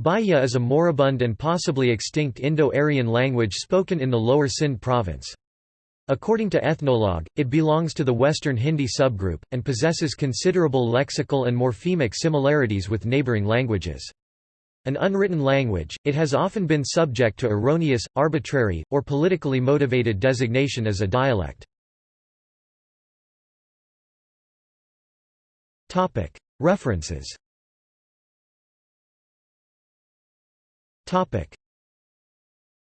Bhaya is a moribund and possibly extinct Indo-Aryan language spoken in the lower Sindh province. According to Ethnologue, it belongs to the Western Hindi subgroup, and possesses considerable lexical and morphemic similarities with neighbouring languages. An unwritten language, it has often been subject to erroneous, arbitrary, or politically motivated designation as a dialect. References Topic